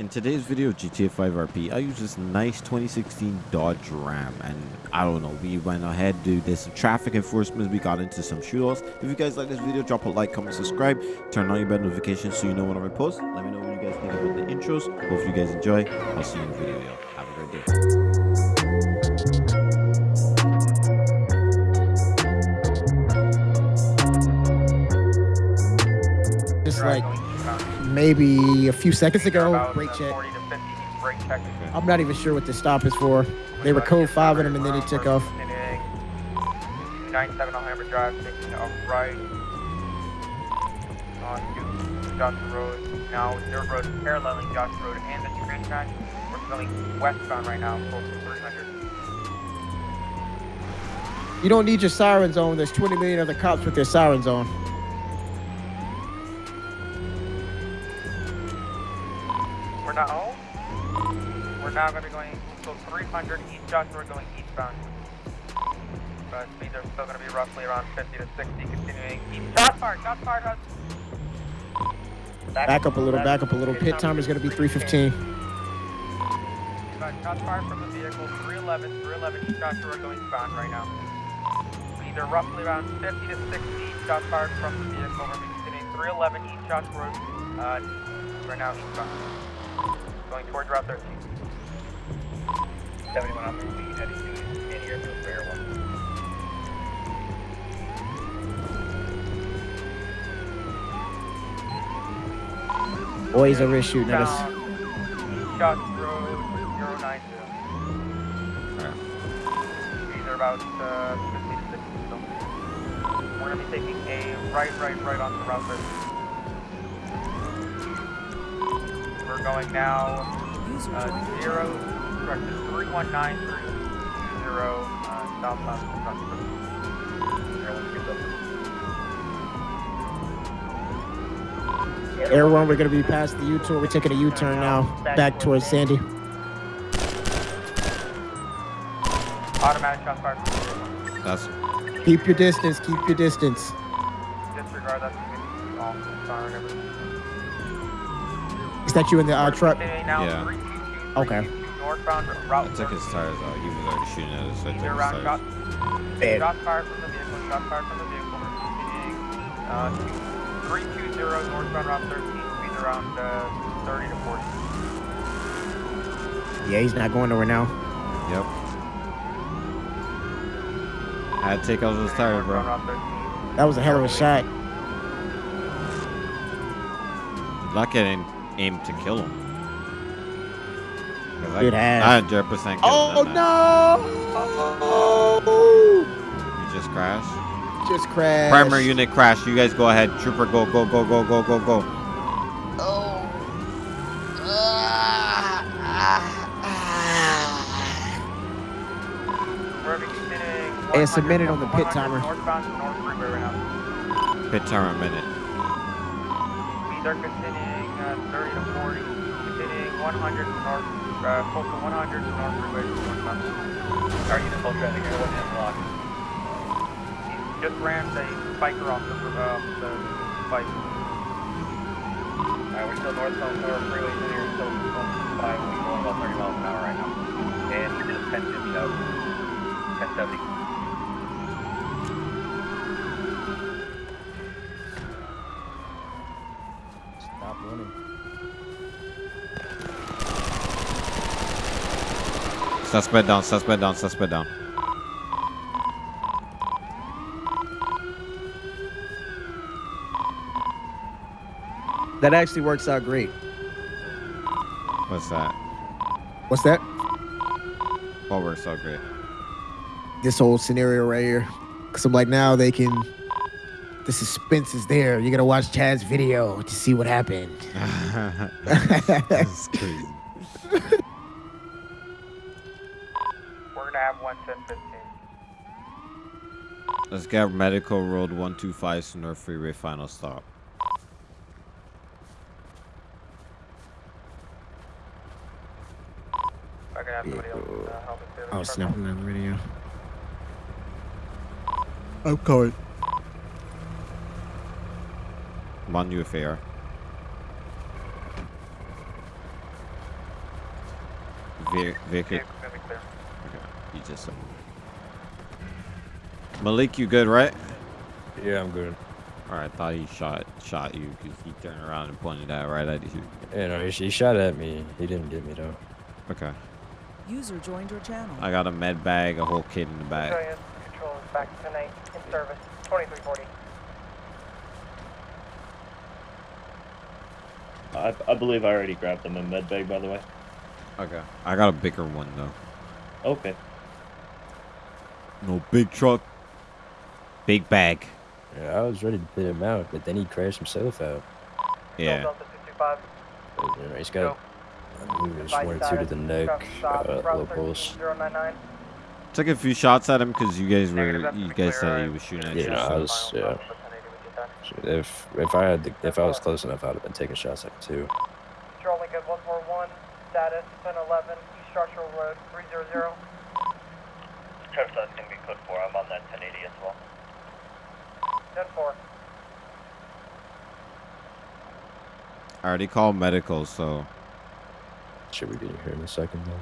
In today's video GTA 5 RP, I use this nice 2016 Dodge Ram and I don't know, we went ahead to did some traffic enforcement, we got into some shootouts. If you guys like this video, drop a like, comment, subscribe, turn on your bell notifications so you know when I post. Let me know what you guys think about the intros. Hope you guys enjoy. I'll see you in the video. Have a great day. Like maybe a few seconds ago, brake check. 40 to 50 brake check. I'm not even sure what this stop is for. They were code five in them and then he took off. 97 Alhambra Drive, taking a right onto Joshua Road. Now, dirt road is paralleling Joshua Road and the track. We're going westbound right now, close to 300. You don't need your sirens on. There's 20 million other cops with their sirens on. We're now home. We're now going to be going so 300 East Joshua going eastbound. But speeds are still going to be roughly around 50 to 60, continuing east. Shot fired, shot fired. Hudson. Back up a little, back up a little. Pit time is gonna be 315. Got shots fired from the vehicle, 311, 311 East Joshua going eastbound right now. Speeds are roughly around 50 to 60 shots fired from the vehicle. We're continuing 311 East Joshua uh, right now eastbound. Going towards Route 13. 71 on the speed, heading to in airfield for Air 1. Boys are really shooting at us. Road, 090. Speeds are about uh, 50 to 60. We're going to be taking a right, right, right onto Route 13. We're going now uh, zero, correction, 31930 uh, southbound. Air one, we're gonna be past the U-turn. We're taking a U-turn now, back towards Sandy. Automatic shot fire from the. That's Keep your distance. Keep your distance. Disregard that. All siren everything. Is that you in the uh, truck? Continuing Yeah. Okay. 322 Northbound I took his tires out. He was already shooting at us. So I took his round shot, shot fired from the vehicle, shot fired from the vehicle. We're continuing uh, to 320 northbound Route 13, speeds around uh, 30 to 40. Yeah, he's not going nowhere now. Yep. I had to take out those tires, bro. Northbound Route 13. That was a hell of a shot. Lucky I didn't aim to kill him. 'Cause I- Good ass. I 100% killed Oh him. no! You just crashed? Just crashed. Primary unit crash. You guys go ahead. Trooper, go, go, go, go, go, go, go. We're continuing. Hey, it's a minute on the pit timer. Northbound to North Freeway right now. Pit timer a minute. Speeds are continuing uh, 30 to 40. Continuing 100 to North, uh, to 100 to North Freeway. northbound. Our unit full traffic here, one. He just rammed a biker off the, uh, the bike. Alright, we're still northbound North Freeway here, by, we're going about 30 miles an hour right now. And he just 1050 out. 1070. Stop running. Suspect down, suspect down, suspect down. That actually works out great. What's that? What's that? What works so great? This whole scenario right here. Cause I'm like, now they can. The suspense is there. You're gonna watch Chad's video to see what happened. That's crazy. We're gonna have 11015. Let's get medical road 125 to North Freeway final stop. We're gonna have somebody else uh, help us there. Oh, snapping on the radio. I'm coming. I'm on UFAR. Ve- vehicle. Vehicle's gonna be clear. Okay. You just said. Malik, you good, right? Yeah, I'm good. All right. I thought he shot shot you because he turned around and pointed that right at you. Yeah, no, he, he shot at me. He didn't get me though. Okay. User joined your channel. I got a med bag, a whole kit in the bag. Australian Control is back tonight in service. 2340. I, I believe I already grabbed them in med bag, by the way. Okay. I got a bigger one though. Okay. No big truck. Big bag. Yeah, I was ready to put him out, but then he crashed himself out. Yeah. Delta 225. But, you know, he's Go. got I moved one or two to the neck, uh, low pulse. Took a few shots at him because you guys were you guys clear, said he was shooting at Yeah, you. I was- yeah. If if I had the, if I was close enough, I'd have been taking shots at him too. Control Lincoln 141. Status 1011 East Structural Road 300. Travis, that's going to be code 4. I'm on that 1080 as well. 10 4. I already called medical, so Should we be here in a second though?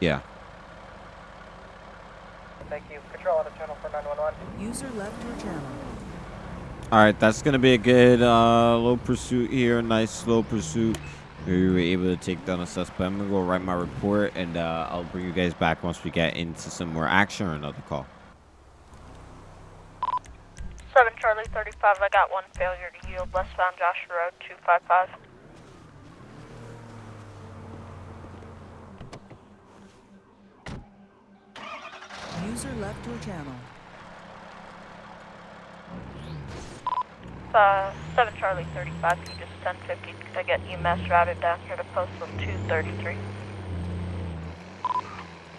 yeah. Thank you. Control out of channel for 911. User left your channel. All right, that's gonna be a good uh, low pursuit here. Nice slow pursuit. We were able to take down a suspect. I'm gonna go write my report, and uh, I'll bring you guys back once we get into some more action or another call. 7 Charlie 35, I got one failure to yield westbound Joshua Road 255. User left your channel. Uh, 7 Charlie 35, you just 1050 I get EMS routed down here to postal 233.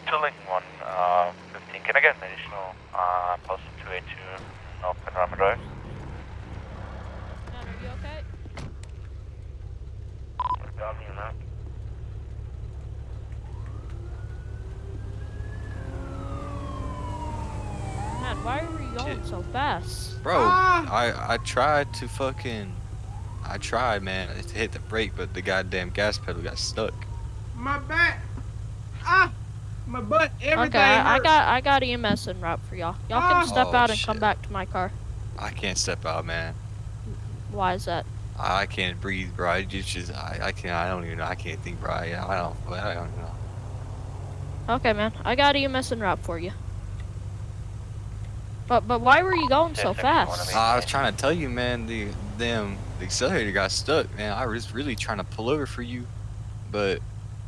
To Lincoln 1, uh, 15. Can I get an additional, uh, postal 282 North Panorama Drive? are you okay? Copy on that. Man, why were you going so fast? Bro, I I tried to fucking I tried, man, to hit the brake, but the goddamn gas pedal got stuck. My back. Ah, my butt. Everything. Okay, I, I got I got EMS en route for y'all. Y'all can Ah. step Oh, out and come back to my car. I can't step out, man. Why is that? I can't breathe, bro. I just, just I, I can't. I don't even know. I can't think, bro. I, I don't. I don't know. Okay, man. I got EMS en route for you. But but why were you going so Yes, sir, one of fast? eight. I was trying to tell you, man. The damn the accelerator got stuck, man. I was really trying to pull over for you, but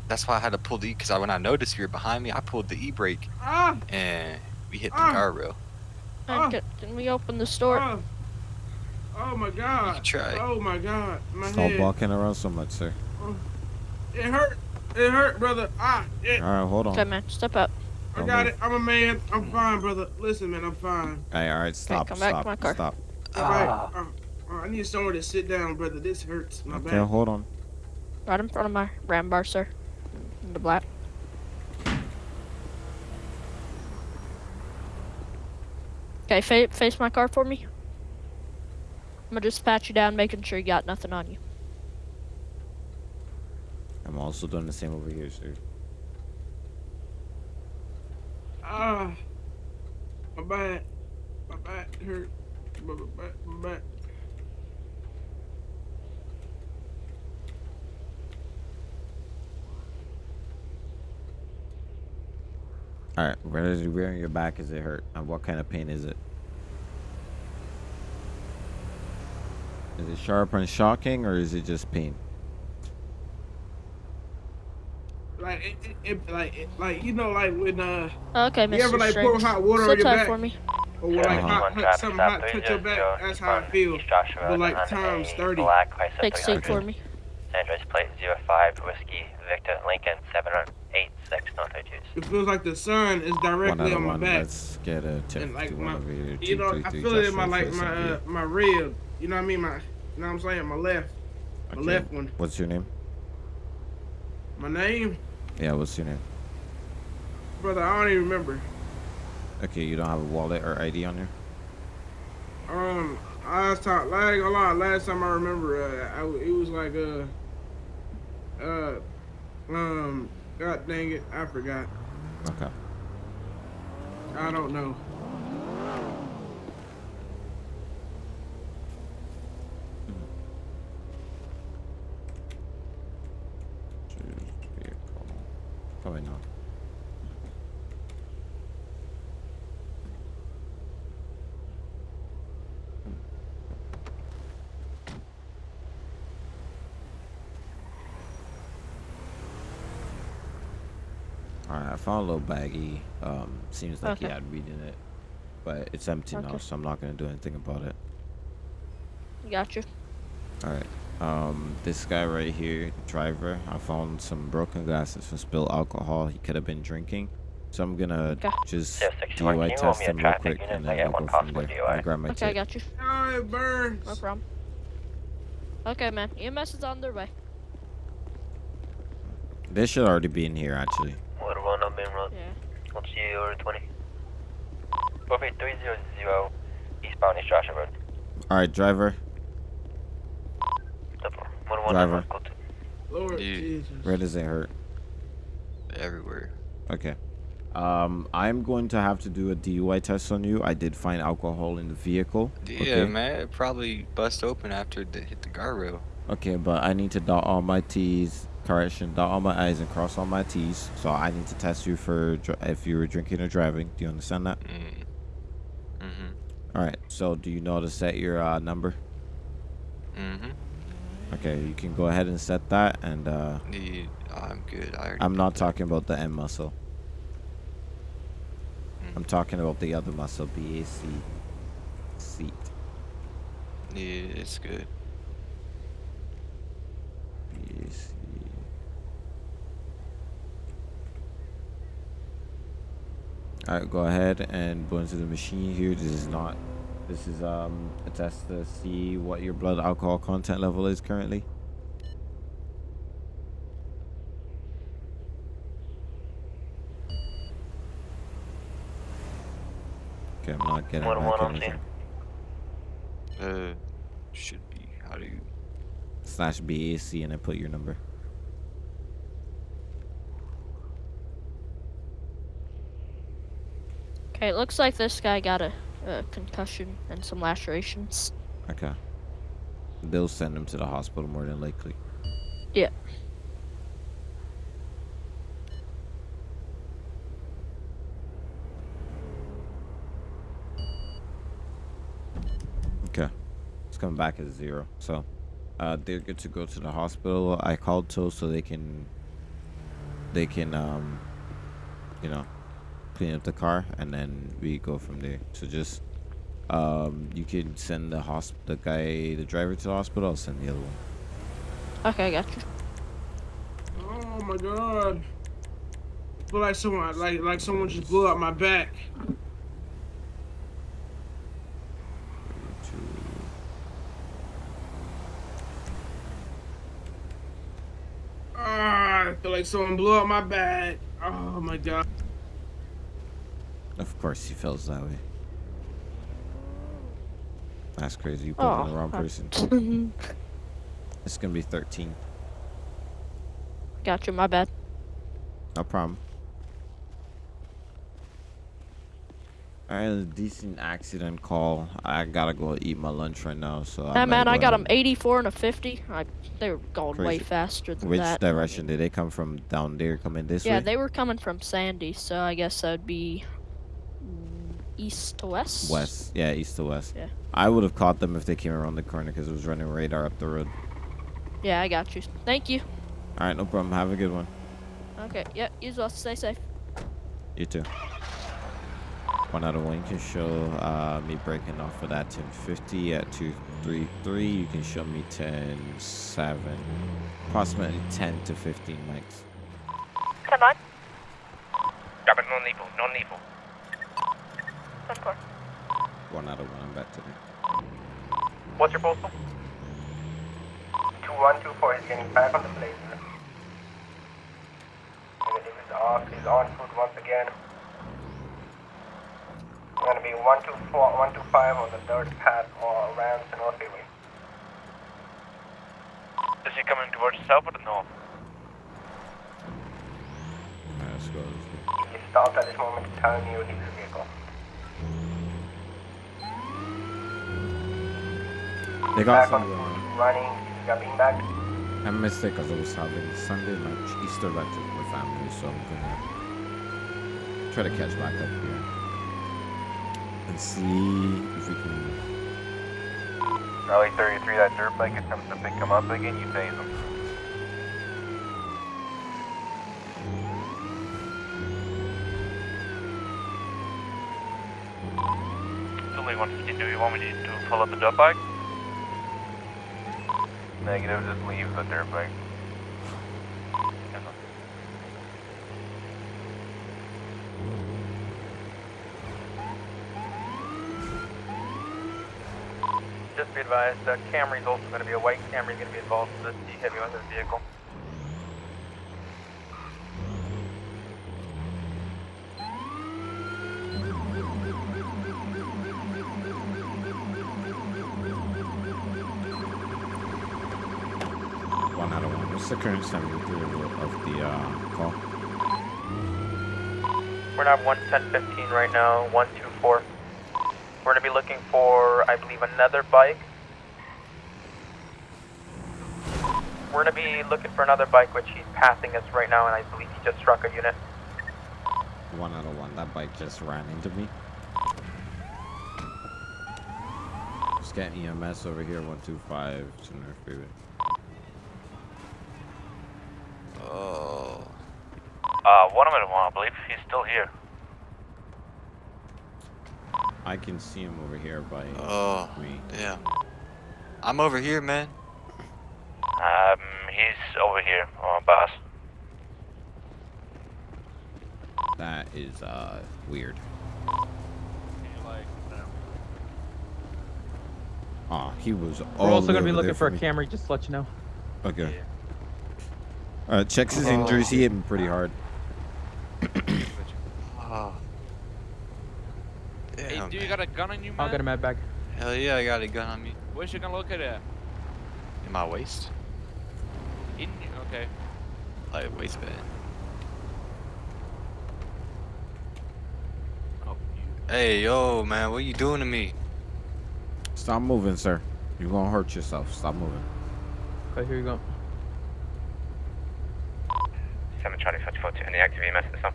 that's why I had to pull the because I, when I noticed you were behind me, I pulled the e brake Ah, and we hit the Ah. guardrail. Man, Oh. can, can we open the store? oh. Oh my God. You tried. Oh my God. My Stop head. walking around so much, sir. It hurt. It hurt, brother. Ah, it, All right, hold on. Okay, man. Step out. I got it. I'm a man. I'm fine, brother. Listen, man. I'm fine. Hey, all right, stop, come back to stop, my car. stop. All right. Uh, uh, I need somewhere to sit down, brother. This hurts. My Okay, back. hold on. Right in front of my ram bar, sir. In the black. Okay, fa- face my car for me. I'm gonna just pat you down, making sure you got nothing on you. I'm also doing the same over here, sir. Ah, my back. My back hurt. My back. My back. All right, where is where in your back is it hurt? And what kind of pain is it? Is it sharp and shocking, or is it just pain? Like it, it, it like it, like you know like when uh Okay, Mr. you ever like pour hot water on Sit your tight back for me. or when like hot, One hot something hot touch your back. That's how I feel. Joshua But like times 30. Black Take seat for me. San Andreas plate 05 Whiskey Victor Lincoln 786 North 22. It feels like the sun is directly on my one. back. Let's get a tip. And like my, one over here. you know, I feel it in my like my uh, my rib. You know what I mean? My, you know what I'm saying? My left, my Okay. left one. What's your name? My name, Yeah, what's your name? brother. I don't even remember. Okay, you don't have a wallet or ID on you? Um, last time, like a lot. Last time I remember, uh, I, it was like uh, uh, um, God dang it, I forgot. Okay. I don't know. Choose vehicle. Probably not. Alright, I found a little baggie. Um, seems like he had weed in it. But it's empty now, so I'm not gonna do anything about it. Got you. Alright. Um, this guy right here, driver, I found some broken glasses from spilled alcohol. He could have been drinking. So I'm gonna Okay. just Yeah, 61, DUI you test me a him real quick and then got we'll go from there. DUI. I'll grab my Okay, I got you. Oh, it burns. No problem. Okay, man. EMS is on their way. They should already be in here, actually. Water one on Main Road. Yeah. What's 20? Copy 300 eastbound East Joshua Road. Alright, driver, Double. One one Driver. Go to. Lord Dude. Jesus. where does it hurt? Everywhere. Okay. Um, I'm going to have to do a DUI test on you. I did find alcohol in the vehicle. Yeah, okay? man. It probably bust open after it hit the guardrail. Okay, but I need to dot all my T's. Correction, dot all my I's and cross all my T's. So I need to test you for if you were drinking or driving. Do you understand that? Mm. Mm-hmm. All right. So do you know how to set your uh, number? Mm-hmm. Okay, you can go ahead and set that. And uh, Yeah, I'm good. I already I'm not talking about the M muscle. Mm. I'm talking about the other muscle, BAC. Seat. Yeah, it's good. BAC. All right, go ahead and go into the machine here. This is not. This is um a test to see what your blood alcohol content level is currently. Okay, I'm not getting One back one on anything. Uh, should be. How do you? Slash BAC and then put your number. It looks like this guy got a, a concussion and some lacerations. Okay. They'll send him to the hospital more than likely. Yeah. Okay. It's coming back as zero. So uh they're good to go to the hospital. I called Tow so they can they can um you know clean up the car and then we go from there. So just um you can send the hosp the guy the driver to the hospital, I'll send the other one. Okay, I got you. Oh my god. I feel like someone like like someone just blew out my back. Ah, I feel like someone blew out my back. Oh my god. Of course he feels that way. That's crazy. You put on the Oh, wrong person. Mm-hmm. It's gonna be 13. Got you, my bad. No problem. Alright, a decent accident call. I gotta go eat my lunch right now, so. Hey I'm man, I got them 84 and a 50. I, they were going way faster than Which that. Which direction did they come from? Down there, coming this Yeah, way? Yeah, they were coming from Sandy, so I guess that would be east to west. West. Yeah, east to west. Yeah. I would have caught them if they came around the corner because it was running radar up the road. Yeah, I got you. Thank you. Alright, no problem. Have a good one. Okay, yep, you as well. Stay safe. You too. One out of one. You can show uh, me breaking off of that 1050 at 233. You can show me 10.7. Approximately 10 to 15 mics. 10 9. Grab it, non lethal, non lethal. 10 4. One out of one. I'm back to there. What's your postal? 2124 is getting back on the blazer. Negative is off, he's on foot once again. I'm Gonna be 124, 125 on the third path uh, or around the North Freeway. Is he coming towards south or north? let's go. Let's go. He stopped at this moment in time near his vehicle. They got Back on some. Running, he's got being back. I missed it because I was having Sunday lunch, Easter lunch with my family, so I'm gonna try to catch back up here and see if we can. Rally 33, that dirt bike attempts to pick him up again, you phase him. Only 150, do you want me to pull up the dirt bike? Negative, just leave the dirt bike. Just be advised, uh, Camry's also going to be a white Camry, going to be involved in this heavy weapons vehicle. What's the current 73 of the, uh, call? We're gonna have one ten fifteen right now, one two four. We're gonna be looking for, I believe, another bike. We're gonna be looking for another bike, which he's passing us right now, and I believe he just struck a unit. One out of one. That bike just ran into me. Just getting EMS over here, 125 Center Freeway. Oh. Uh, one of them, I believe he's still here. I can see him over here by Oh. me. Yeah. I'm over here, man. Um, he's over here, uh, boss. That is uh weird. Ah, he was We're also gonna be looking there for a me. Camry, just to let you know. Okay. Uh, checks his injuries. He hit him pretty hard. Oh. Hey, oh, Damn, do you got a gun on you, man? I'll get a med bag. Hell yeah, I got a gun on me. Where's you gonna look at it? In my waist. In okay. Like waistband. Oh, Hey, yo, man, what you doing to me? Stop moving, sir. You're gonna hurt yourself. Stop moving. Okay, here you go. 7 Charlie 44 to any active EMS system.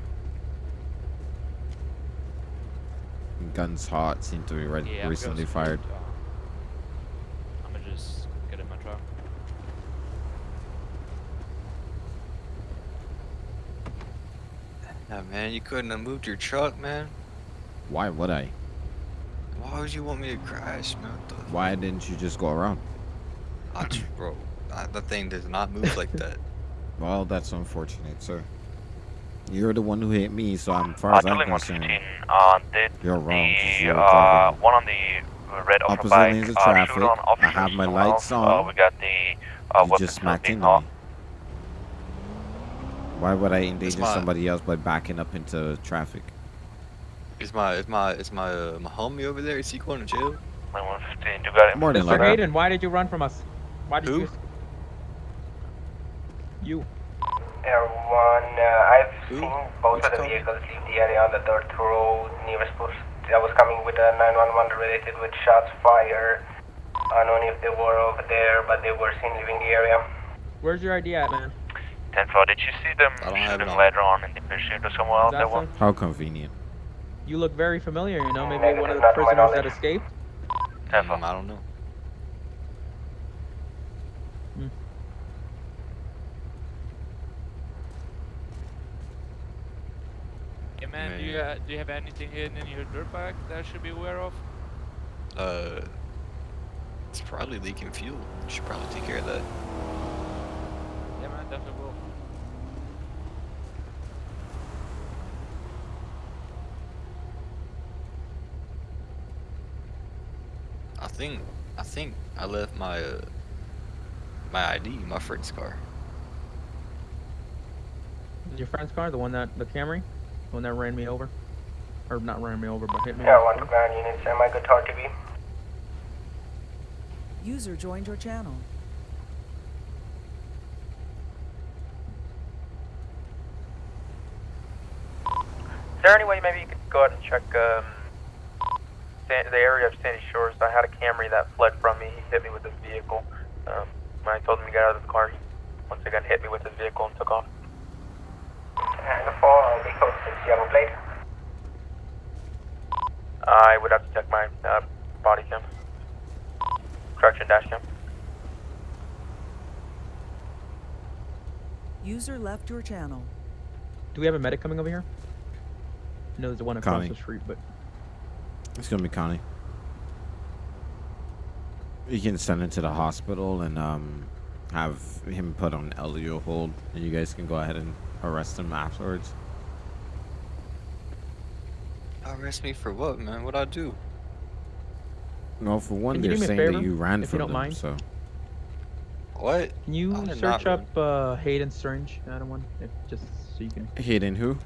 Guns hot. Seem to be re- Yeah, I'm recently gonna- fired. Uh, I'm gonna just get in my truck. Yeah, man, you couldn't have moved your truck, man. Why would I? Why would you want me to crash, man? What Why didn't you just go around? I tr- bro, I, that thing does not move like that. Well, that's unfortunate, sir. You're the one who hit me, so I'm far Uh, as I'm Dueling concerned. 115, uh, did You're wrong. the, you're uh, one on the red opposite bike, lanes of uh, traffic. shoot on I have my lights well. on. Uh, we got the, uh, you just smacked into off. me. Why would I endanger my- somebody else by backing up into traffic? Is my is my is my uh, my homie over there? Is he going to jail? Dueling 115, you got it. Morning, Mr. Logan. Hayden, why did you run from us? Why did Who? you? You. Everyone, uh, I've Who? seen both What's of the called? vehicles leave the area on the dirt road nearest post. I was coming with a 911 related with shots fired. Unknown if they were over there, but they were seen leaving the area. Where's your ID at, man? 10 4, did you see them I don't have it shooting on. later on in the pursuit or somewhere else? That that so? How convenient. You look very familiar. You know, maybe Negative, one of the not to my prisoners that escaped. 10 4. Mm, I don't know. Hey man, do you uh, do you have anything hidden in your dirt bike that I should be aware of? Uh, it's probably leaking fuel. You should probably take care of that. Yeah man, definitely will. I think I think I left my uh, my ID in my friend's car. Your friend's car, the one that the Camry, the one that ran me over, or not ran me over, but hit me. Yeah, one command ground units, am I good to RTV? User joined your channel. Is there any way maybe you could go ahead and check um, the area of Sandy Shores? I had a Camry that fled from me. He hit me with his vehicle. Um, when I told him to get out of the car, he once again hit me with his vehicle and took off. And the four vehicles with yellow plate. I would have to check my uh, body cam. Correction dash cam. User left your channel. Do we have a medic coming over here? No, there's the one across Connie. the street, but It's gonna be Connie. You can send him to the hospital and um, have him put on LEO hold, and you guys can go ahead and arrest him afterwards. Arrest me for what, man? What'd I do? No, for one, Can you they're do saying favor, that you ran if you from don't them, mind? so What? can you I did not search up uh, Hayden Strange? I don't want if just so you can Hayden who?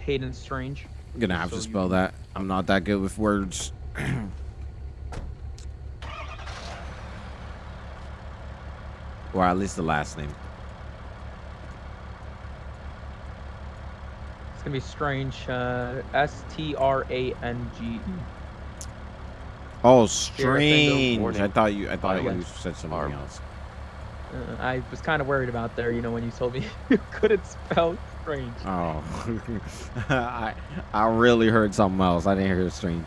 Hayden Strange. I'm gonna have So to you- spell that. I'm not that good with words. or at least the last name. Gonna be Strange. Uh, S T R A N G E. Oh, Strange. strange. I thought you. I thought yeah. you said something else. Uh, I was kind of worried about there, you know, when you told me you couldn't spell Strange. Oh, I I really heard something else. I didn't hear strange.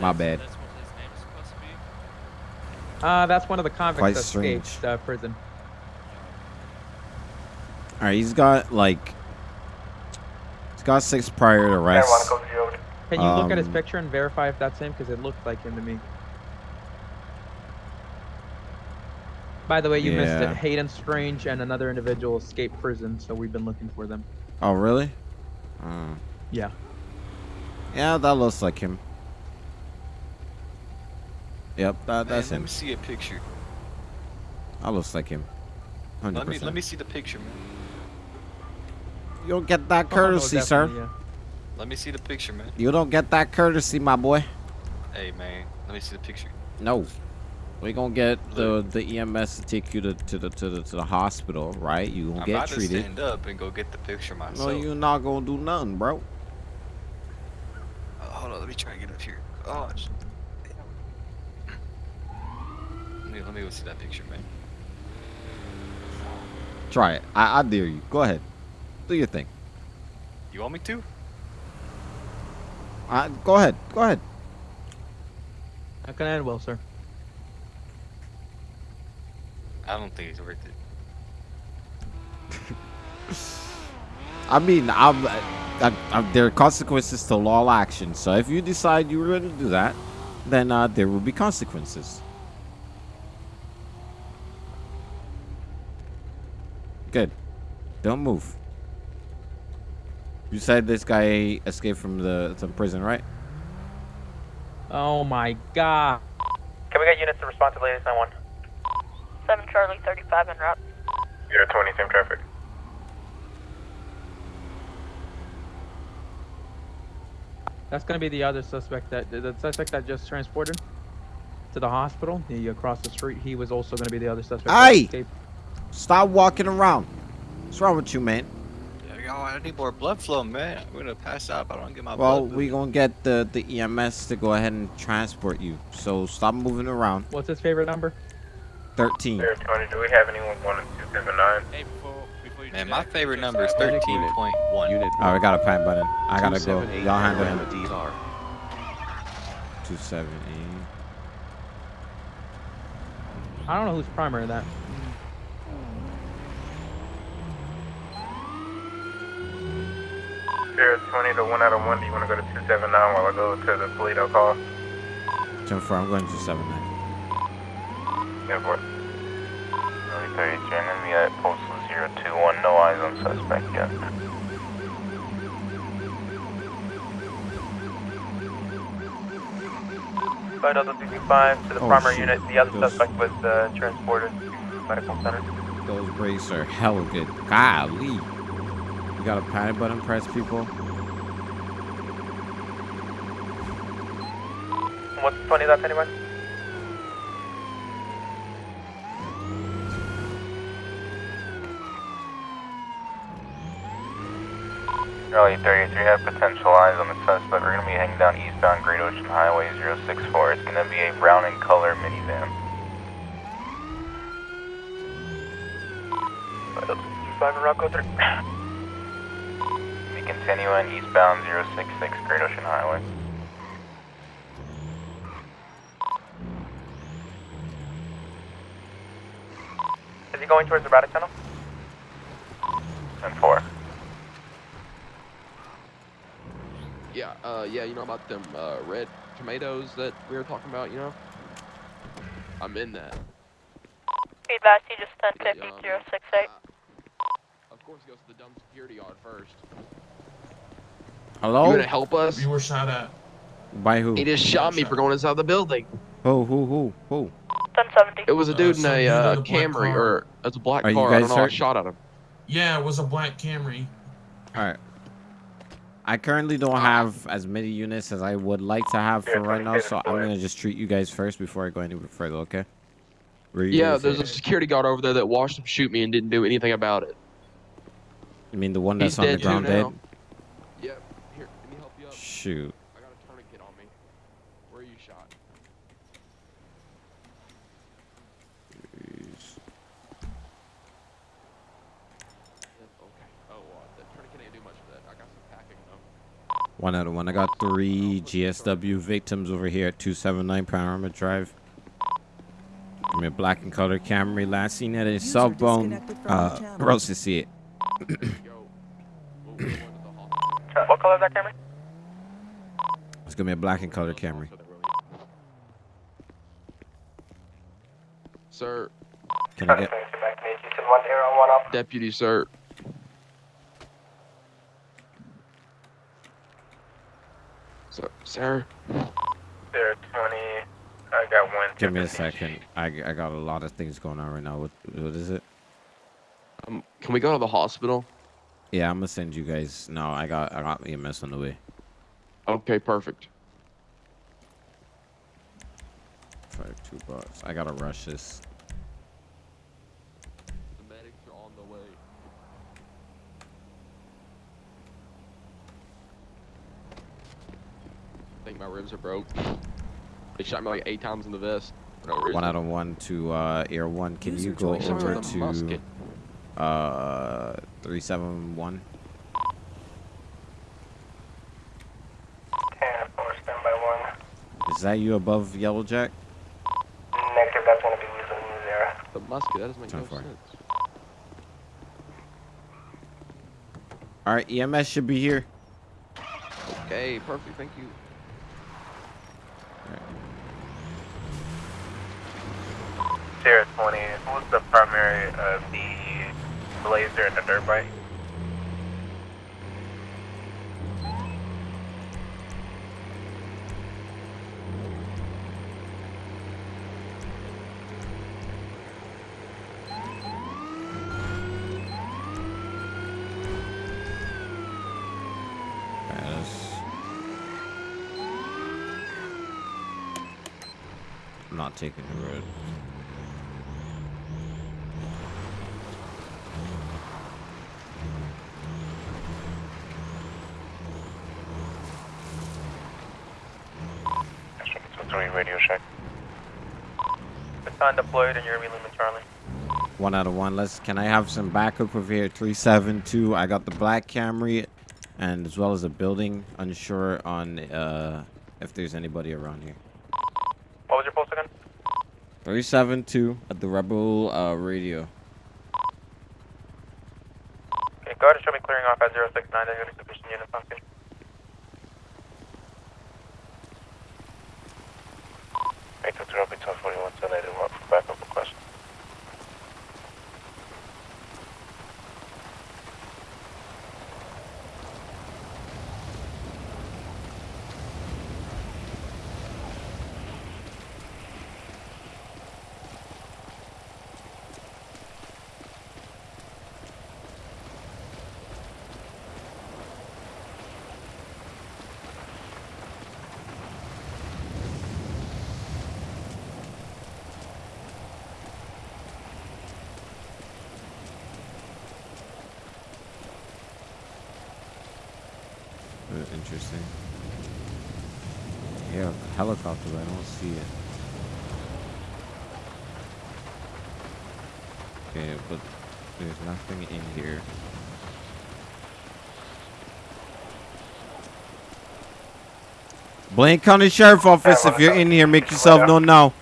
My bad. That's what his name's supposed to be. Uh, that's one of the convicts Quite that strange. escaped uh, prison. All right, he's got like he's got six prior arrests. to the. Can you look at his Um, picture and verify if that's him? Because it looked like him to me. By the way, you missed it. Hayden Strange and another individual escaped prison, so we've been looking for them. Oh, really? Uh, Yeah. yeah, that looks like him. Yep, that, Man, that's let him. me see a picture. That looks like him. Hundred Let me let me see the picture, man. You don't get that Oh, no, courtesy, sir. yeah. Let me see the picture, man. You don't get that courtesy, my boy. Hey, man. Let me see the picture. No. We're gonna get the the EMS to take you to, to the to the to the hospital, right? You gonna I'm get about to treated. stand up and go get the picture myself. No, you're not gonna do nothing, bro. Oh, hold on, let me try to get up here. Oh, let me let me go see that picture, man. Try it. I, I dare you. Go ahead. Do your thing. You want me to? Uh, go ahead. Go ahead. How can I end well, sir. I don't think it's worth it. I mean, I'm, I, I, there are consequences to all action. So if you decide you were going to do that, then uh, there will be consequences. Good. Don't move. You said this guy escaped from the from prison, right? Oh my god. Can we get units to respond to latest 91? 7 Charlie 35 en route. You're 20, same traffic. That's gonna be the other suspect that the suspect that just transported to the hospital. The across the street. He was also gonna be the other suspect. that Aye. escaped. Stop walking around. What's wrong with you, man? Yo, I need more blood flow, man. I'm gonna pass out if I don't get my blood. Well, blood. we gonna get the the EMS to go ahead and transport you. So stop moving around. What's his favorite number? Thirteen. You're 20, do we have anyone going to 279? Hey, before before you do Man, my that, favorite number is 13.1. Unit Oh, we got a pan button. I gotta go. 278 Y'all handle him. Alabama DR. Two seven eight. I don't know who's primary that. Sierra 20 to 1 out of 1. Do you want to go to 279 while I go to the Toledo call? Ten four. I'm going to seven nine. Yeah, for it. Early 30 joining me at postal 021, no eyes on suspect yet. Flight Delta 225 to the Oh, primary shoot. unit. The other Those- suspect was uh, transported to medical center. Those brakes are hella good. Golly. You got a panic button press, people. What's funny about anyone? Raleigh 33 have potential eyes on the suspect. We're going to be heading down eastbound Great Ocean Highway 064. It's going to be a brown in color minivan. Five Rocco 3. Be continuing eastbound 066 Great Ocean Highway. Going towards the Braddock Tunnel? And 4. Yeah, uh, yeah, you know about them uh, red tomatoes that we were talking about, you know? I'm in that. Feedback, you just sent Yeah, um, 50068. Of course, it goes to the dumb security yard first. Hello? You gonna help us? You were shot at. By who? He just shot me for going inside the building. Who? Who? Who? Who? 1070. It was a Uh, dude in some a dude in uh, a Camry, car. or it's a black Are you car. I don't know. I shot at him. Yeah, it was a black Camry. All right. I currently don't have as many units as I would like to have for right now, so I'm gonna just treat you guys first before I go any further. Okay? Were Yeah, gonna there's a security guard over there that watched him shoot me and didn't do anything about it. You mean the one He's that's on the ground dead? now. Yep. Here, let me help you up. Shoot. I got a tourniquet on me. Where are you shot? Yep, okay. Oh, uh, the tourniquet ain't do much for that. I got some packing though. One out of one. I got three GSW victims over here at 279 Panorama Drive. Give me a black and color Camry. Last seen at a User cell phone. disconnected from the Uh, channel. Rose to see it. Go. We'll, we'll go into the hall. What color is that camera? It's gonna be a black and color Camry. Sir, Can I get? back to you. one arrow, one up. deputy, sir. So, sir. There, 20. I got one. Give me a second. I, I got a lot of things going on right now. What what is it? Um, can we go to the hospital? Yeah, I'm gonna send you guys. No, I got I got EMS on the way. Okay, perfect. Five two bucks. I gotta rush this. The medics are on the way. I think my ribs are broke. They shot me like eight times in the vest. No. One out of one to uh, Air One. Can User you go over to uh three seven one? 10, 4, stand by 1. Is that you above Yellow Jack? Negative, that's going to be Weazel News Era. The musket, that doesn't make no sense. All right, EMS should be here. Okay, perfect, thank you. 20, who's the primary uh, of the Blazer and the dirt bike? Taking the road. So 3 radio check. Baton deployed and you're Lima Charlie. One out of one. Let's. Can I have some backup over here? Three seven two. I got the black Camry, and as well as a building. Unsure on uh if there's anybody around here. What was your pulse again? Three seven two at the Rebel uh, radio. Okay, and show me clearing off at 069. There's going to sufficient units on scene. Make the 0 between 41 10 81 for backup request. Uh, interesting. Yeah, helicopter, but I don't see it. Okay, but there's nothing in here. Blaine County Sheriff Office, if you're in here, make yourself known now.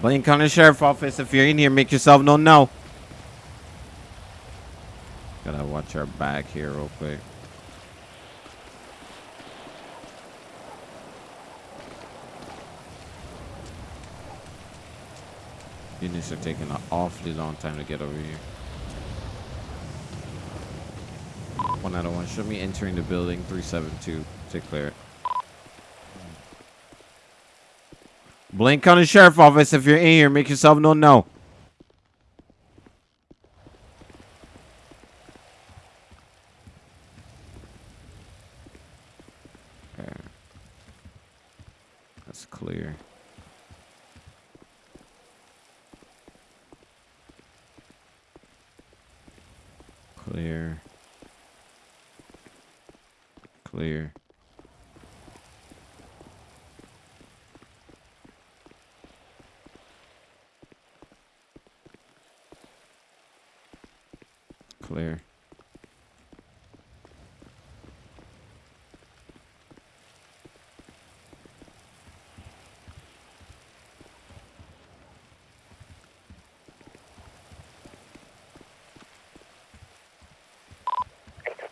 Blaine County Sheriff Office, if you're in here, make yourself known now. Gotta watch our back here real quick. Units are taking an awfully long time to get over here. One out of one. Show me entering the building. 372 to clear it. Blaine County Sheriff Office, if you're in here, make yourself known now. Okay. That's clear. Clear. Clear. Clear.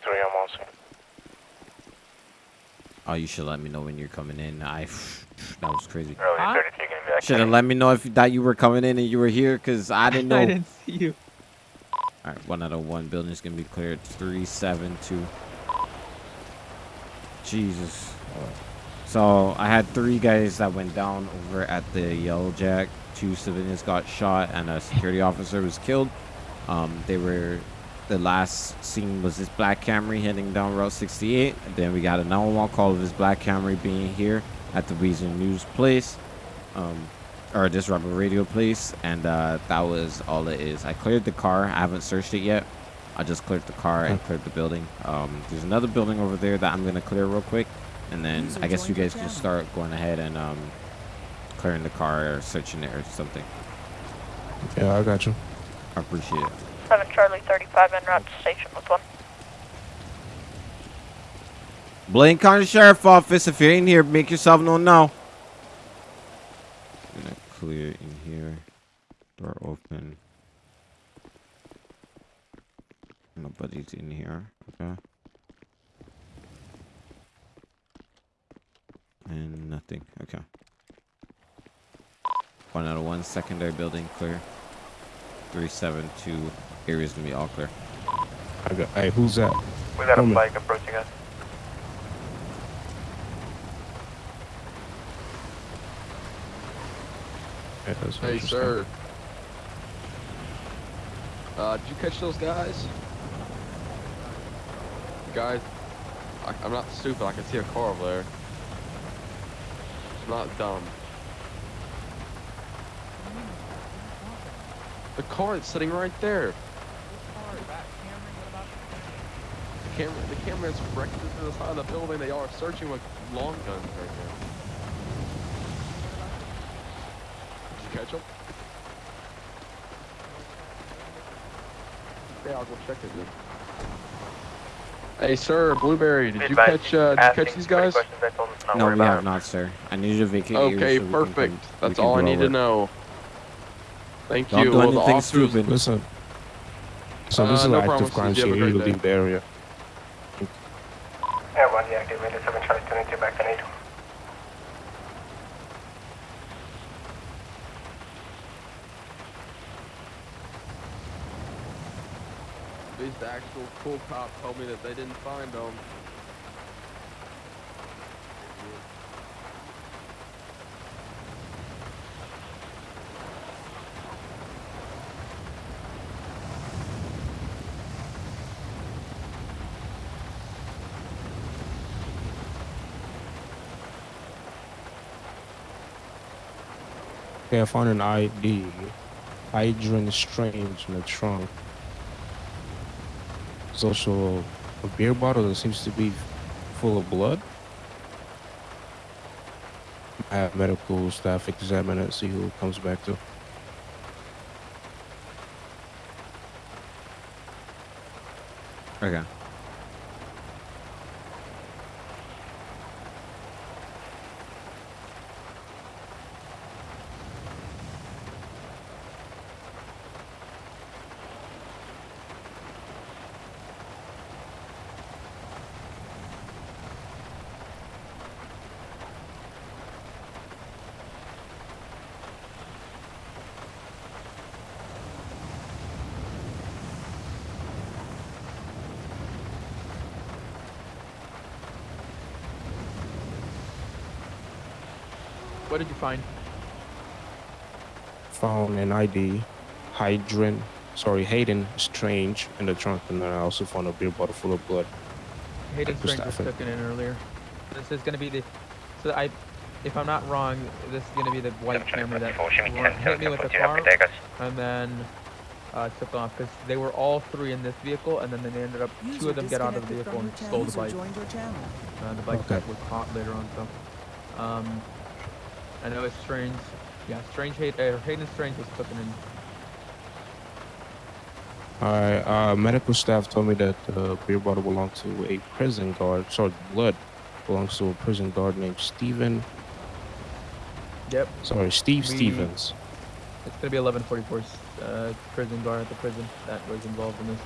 Three, I'm also. Oh, you should let me know when you're coming in. I that was crazy. Huh? 32 gonna be back. Should have let me know if that you were coming in and you were here, cause I didn't know. I didn't see you. All right, one out of one. Building's gonna be cleared. Three, seven, two. Jesus. So I had three guys that went down over at the Yellow Jack. Two civilians got shot, and a security officer was killed. Um, they were. The last scene was this black Camry heading down Route 68. And then we got a 911 call of this black Camry being here at the Weazel News place. Um, or this Rebel Radio place and uh, that was all it is. I cleared the car. I haven't searched it yet. I just cleared the car and cleared the building. Um, there's another building over there that i'm gonna clear real quick and then User i guess you guys can start going ahead and um, clearing the car or searching it or something. Yeah, I got you. i appreciate it 7 Charlie 35 en route to station with one. blaine county sheriff office. If you're in here make yourself known now. Gonna clear in here. Door open. Nobody's in here. Okay. And nothing. Okay. One out of one secondary building clear. 372 area's gonna be all clear I got. Hey, who's that? We got a Homie. bike approaching us. Yeah, Hey, sir. Uh, did you catch those guys? Guys, I, I'm not stupid. I can see a car over there. I'm not dumb. The car is sitting right there. The camera, the camera is directed to the side of the building. They are searching with long guns right now. Did you catch them? Yeah, I'll go check it then. Hey, sir, Blueberry, did you catch uh, did you catch these guys? questions, I told them to not no we have not sir i need you to vacate Okay, so we can perfect. That's all I go need to know. Thank Don't you. do Well, anything stupid. Listen. So Uh, this is no an problem, active crime sis. You scene. have a You great leave the area. Airborne deactivated, 7 Charlie 22 back to 8. At least the actual cool cop told me that they didn't find them. Okay, I found an ID. Adrian Strange in the trunk. It's also a beer bottle that seems to be full of blood. I have medical staff examine it, see who comes back to. Okay. What did you find? Found an ID, Hydrant, sorry, Hayden Strange in the trunk, and then I also found a beer bottle full of blood. Hayden Medical Strange was staff. taken in earlier. This is gonna be the. So I, if I'm not wrong, this is gonna be the white camera that run- hit me with the car, and then uh, took off because they were all three in this vehicle, and then they ended up two of them get out of the vehicle and stole the bike. User joined your channel. Uh, the bike Okay. was caught later on. So, um, I know it's strange. Yeah, strange. Hayden, uh, Hayden Strange was taken in. Alright, uh, medical staff told me that the beer bottle belonged to a prison guard. Sorry, blood belongs to a prison guard named Steven. Yep. Sorry, Steve We- Stevens. It's gonna be 1144 uh, prison guard at the prison that was involved in this.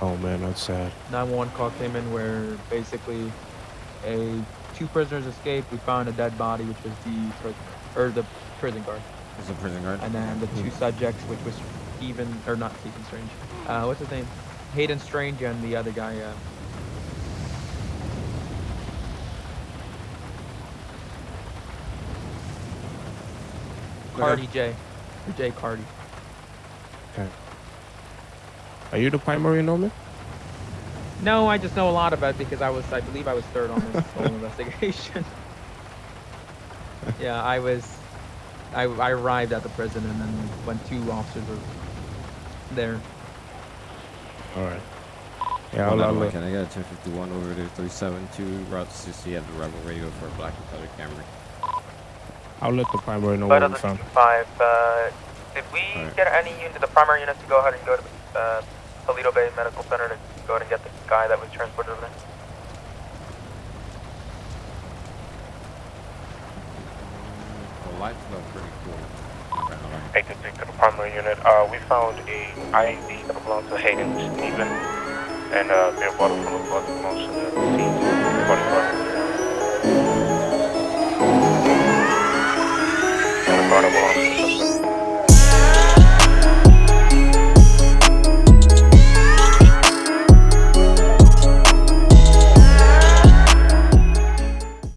Oh man, that's sad. 911 call came in where basically a two prisoners escaped. We found a dead body, which was the prison, or the prison guard, It's a prison guard. and then the two subjects, which was Steven or not Stephen Strange. Uh, what's his name? Hayden Strange and the other guy. Uh, Cardi J. Or J Cardi. Okay. Are you the primary Norman? No, I just know a lot about it because I was, I believe I was third on this whole investigation. Yeah, I was, I, I arrived at the prison and then when two officers were there. Alright. Yeah, Hold I'll, on, I'll, Can I get a 1051 over to 372 Route 60 at the Rebel Radio for a black and color camera? I'll let the primary know But what on we the found. five, uh, did we Alright. get any unit, the primary units to go ahead and go to uh, Paleto Bay Medical Center to go ahead and get the guy that was transported over there? The lights look pretty cool. 823 to the primary unit. Uh, we found a ID that belongs to Hayden Steven and uh, beer bottle full of blood belongs to the scene. Body the bottle.